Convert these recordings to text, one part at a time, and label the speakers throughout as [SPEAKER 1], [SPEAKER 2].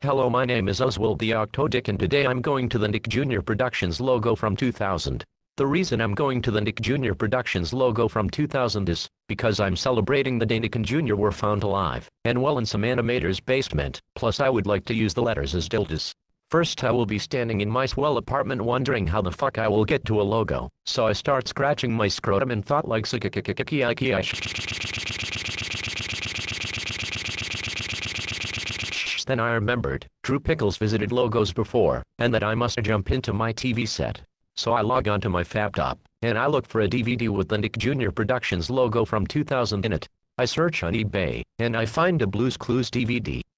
[SPEAKER 1] Hello my name is Oswald the Octodick and today I'm going to the Nick Jr. Productions logo from 2000. The reason I'm going to the Nick Jr. Productions logo from 2000 is because I'm celebrating the day Nick and Jr. were found alive and well in some animator's basement, plus I would like to use the letters as dildos. First I will be standing in my swell apartment wondering how the fuck I will get to a logo, so I start scratching my scrotum and thought like then I remembered, Drew Pickles visited logos before, and that I must jump into my TV set. So I log onto my laptop, and I look for a DVD with the Nick Jr. Productions logo from 2000 in it. I search on eBay, and I find a Blues Clues DVD.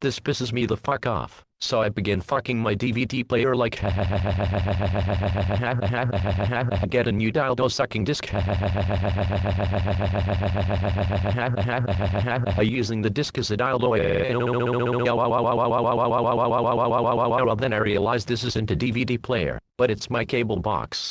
[SPEAKER 1] this pisses me the fuck off. So I begin fucking my DVD player like get a new dildo sucking disc. Using the disc as a dildo then I realize this isn't a DVD player but it's my cable box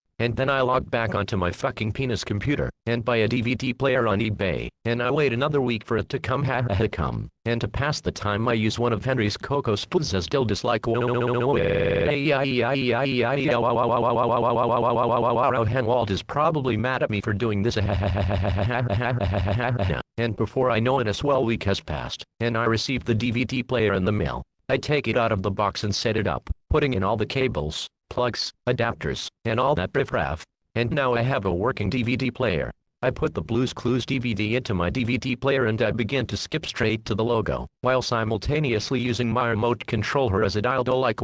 [SPEAKER 1] And then I log back onto my fucking penis computer, and buy a DVD player on eBay, and I wait another week for it to come ha ha come, and to pass the time I use one of Henry's cocoa spoons as dildis like Henwald is probably mad at me for doing this and before I know it a swell week has passed, and I receive the DVD player in the mail. I take it out of the box and set it up, putting in all the cables, plugs, adapters, and all that riffraff. And now I have a working DVD player. I put the Blues Clues DVD into my DVD player and I begin to skip straight to the logo, while simultaneously using my remote controller as a dildo like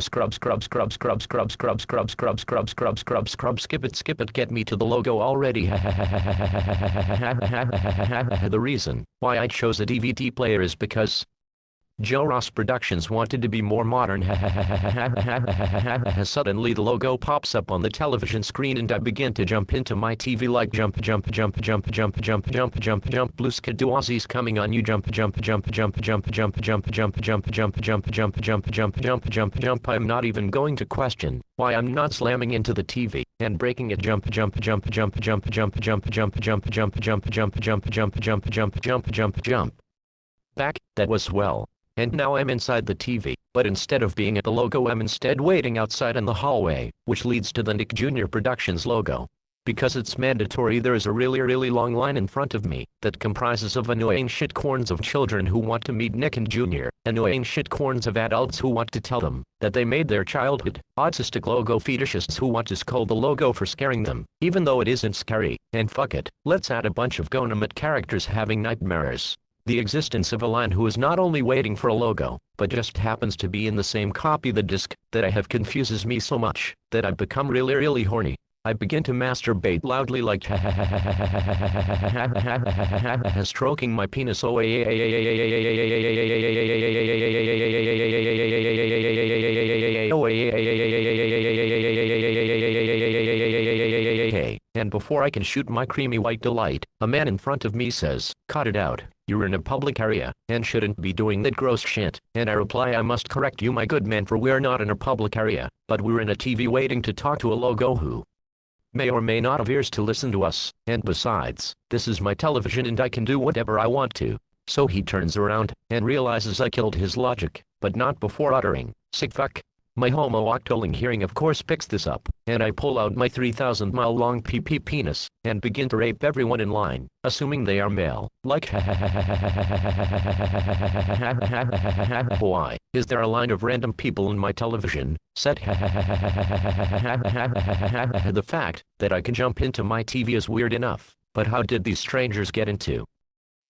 [SPEAKER 1] scrub scrub scrub scrub scrub scrub scrub scrub scrub scrub scrub scrub skip it skip it get me to the logo already the reason why I chose a DVD player is because Joe Ross Productions wanted to be more modern. Suddenly the logo pops up on the television screen and I begin to jump into my TV like jump jump jump jump jump jump jump jump jump blue skidoo coming on you jump jump jump jump jump jump jump jump jump jump jump jump jump jump jump jump jump I'm not even going to question why I'm not slamming into the TV and breaking it jump jump jump jump jump jump jump jump jump jump jump jump jump jump jump jump jump jump jump back that was well and now I'm inside the TV, but instead of being at the logo I'm instead waiting outside in the hallway, which leads to the Nick Jr. Productions logo. Because it's mandatory there is a really really long line in front of me, that comprises of annoying shitcorns of children who want to meet Nick and Jr., annoying shitcorns of adults who want to tell them, that they made their childhood, autistic logo fetishists who want to scold the logo for scaring them, even though it isn't scary, and fuck it, let's add a bunch of Gonamut characters having nightmares. The existence of a line who is not only waiting for a logo, but just happens to be in the same copy the disc, that I have confuses me so much, that I've become really really horny. I begin to masturbate loudly like stroking my penis and before I can shoot my creamy white delight, a man in front of me says, cut it out, you're in a public area, and shouldn't be doing that gross shit, and I reply I must correct you my good man for we're not in a public area, but we're in a TV waiting to talk to a logo who may or may not have ears to listen to us, and besides, this is my television and I can do whatever I want to. So he turns around, and realizes I killed his logic, but not before uttering, sick fuck. My homo-octoling hearing of course picks this up, and I pull out my 3,000 mile long PP penis, and begin to rape everyone in line, assuming they are male, like Why, is there a line of random people in my television, set? The fact that I can jump into my TV is weird enough, but how did these strangers get into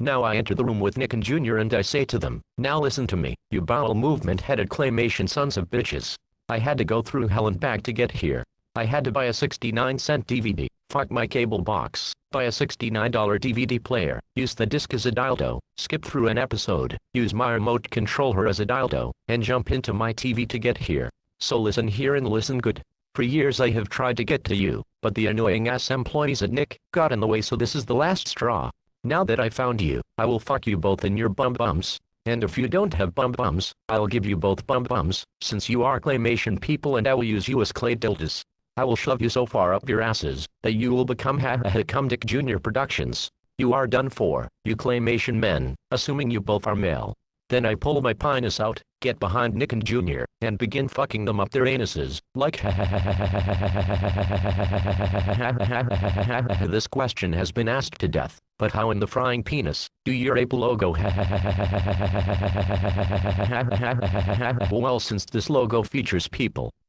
[SPEAKER 1] Now I enter the room with Nick and Junior and I say to them, now listen to me, you bowel movement headed claymation sons of bitches. I had to go through hell and back to get here. I had to buy a 69 cent DVD, fuck my cable box, buy a $69 DVD player, use the disc as a dildo, skip through an episode, use my remote controller as a dildo, and jump into my TV to get here. So listen here and listen good. For years I have tried to get to you, but the annoying ass employees at Nick got in the way so this is the last straw. Now that I found you, I will fuck you both in your bum bums. And if you don't have bum bums, I'll give you both bum bums, since you are claymation people and I will use you as clay dildos. I will shove you so far up your asses, that you will become ha ha Jr. Productions. You are done for, you claymation men, assuming you both are male. Then I pull my penis out, get behind Nick and Junior, and begin fucking them up their anuses, like This question has been asked to death, but how in the frying penis, do your ape logo Well since this logo features people,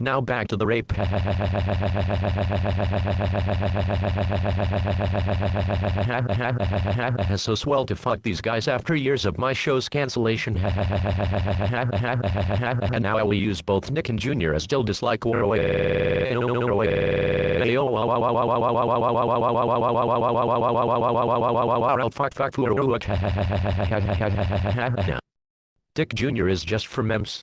[SPEAKER 1] now back to the rape. so swell to fuck these guys after years of my show's cancellation. and now I will use both Nick and Junior as still dislike Dick Jr. is just for memes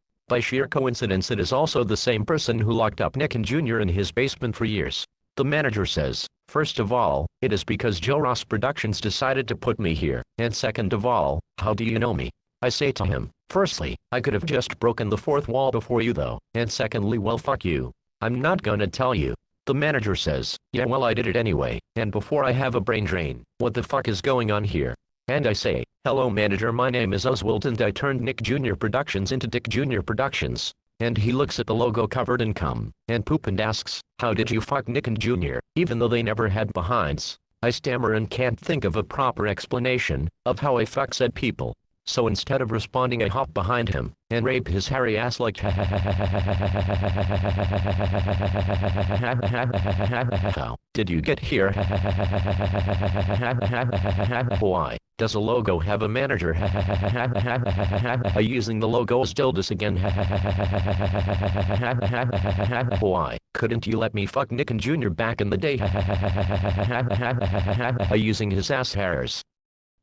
[SPEAKER 1] By sheer coincidence it is also the same person who locked up Nick and Jr. in his basement for years. The manager says, first of all, it is because Joe Ross Productions decided to put me here, and second of all, how do you know me? I say to him, firstly, I could have just broken the fourth wall before you though, and secondly well fuck you. I'm not gonna tell you. The manager says, yeah well I did it anyway, and before I have a brain drain, what the fuck is going on here? And I say, hello manager my name is Oswald and I turned Nick Jr. Productions into Dick Jr. Productions. And he looks at the logo covered in cum, and poop and asks, how did you fuck Nick and Jr., even though they never had behinds? I stammer and can't think of a proper explanation, of how I fuck said people. So instead of responding I hop behind him, and rape his hairy ass like How did you get here? Why does a logo have a manager? Using the logo still this again. Why couldn't you let me fuck Nick and Junior back in the day? Using his ass hairs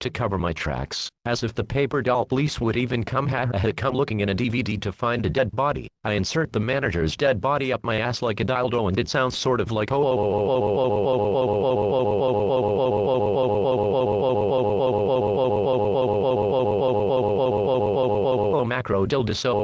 [SPEAKER 1] to cover my tracks, as if the paper doll police would even come had come looking in a DVD to find a dead body. I insert the manager's dead body up my ass like a dildo and it sounds sort of like oh macro dildo so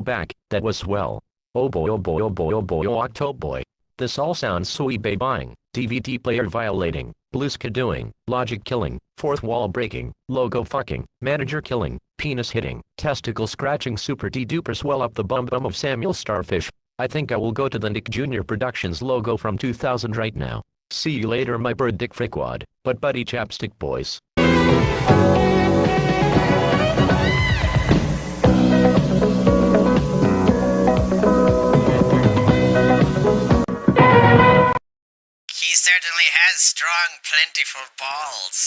[SPEAKER 1] back, that was swell. Oh boy oh boy oh boy oh boy oh octo boy. This all sounds sweet babying, DVD player violating, Blueska doing, logic killing, fourth wall breaking, logo fucking, manager killing, penis hitting, testicle scratching super de-duper swell up the bum bum of Samuel Starfish. I think I will go to the Nick Jr. Productions logo from 2000 right now. See you later my bird dick frickwad, but buddy chapstick boys.
[SPEAKER 2] He certainly has strong, plentiful balls.